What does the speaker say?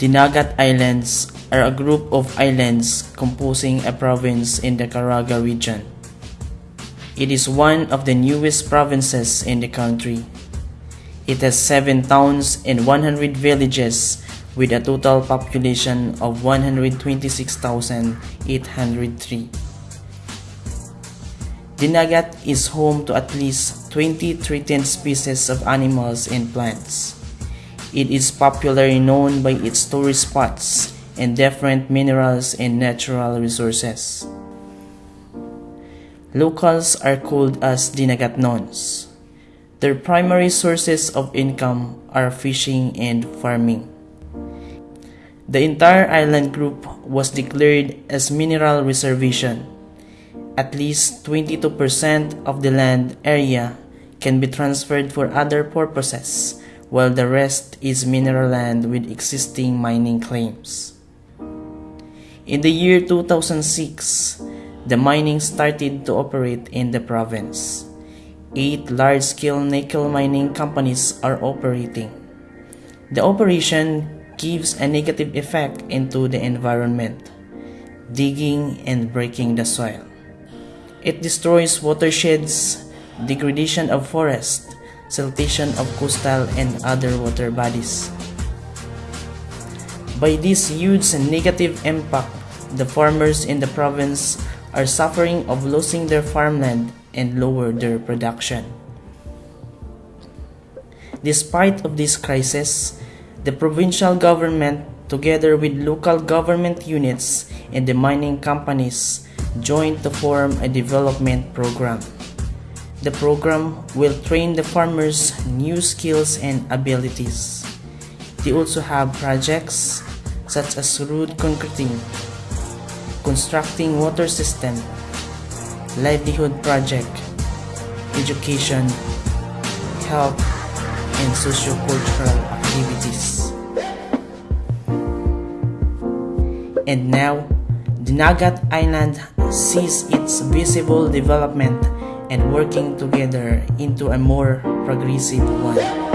Dinagat Islands are a group of islands composing a province in the Caraga region. It is one of the newest provinces in the country. It has 7 towns and 100 villages with a total population of 126,803. Dinagat is home to at least 20 threatened species of animals and plants. It is popularly known by its tourist spots and different minerals and natural resources. Locals are called as Dinagatnons. Their primary sources of income are fishing and farming. The entire island group was declared as mineral reservation. At least 22% of the land area can be transferred for other purposes while the rest is mineral land with existing mining claims. In the year 2006, the mining started to operate in the province. Eight large-scale nickel mining companies are operating. The operation gives a negative effect into the environment, digging and breaking the soil. It destroys watersheds, degradation of forest, siltation of coastal and other water bodies. By this huge negative impact, the farmers in the province are suffering of losing their farmland and lower their production. Despite of this crisis, the provincial government together with local government units and the mining companies joined to form a development program. The program will train the farmers new skills and abilities. They also have projects such as road concreting, constructing water system, livelihood project, education, health, and socio-cultural activities. And now, Dinagat Island sees its visible development and working together into a more progressive one.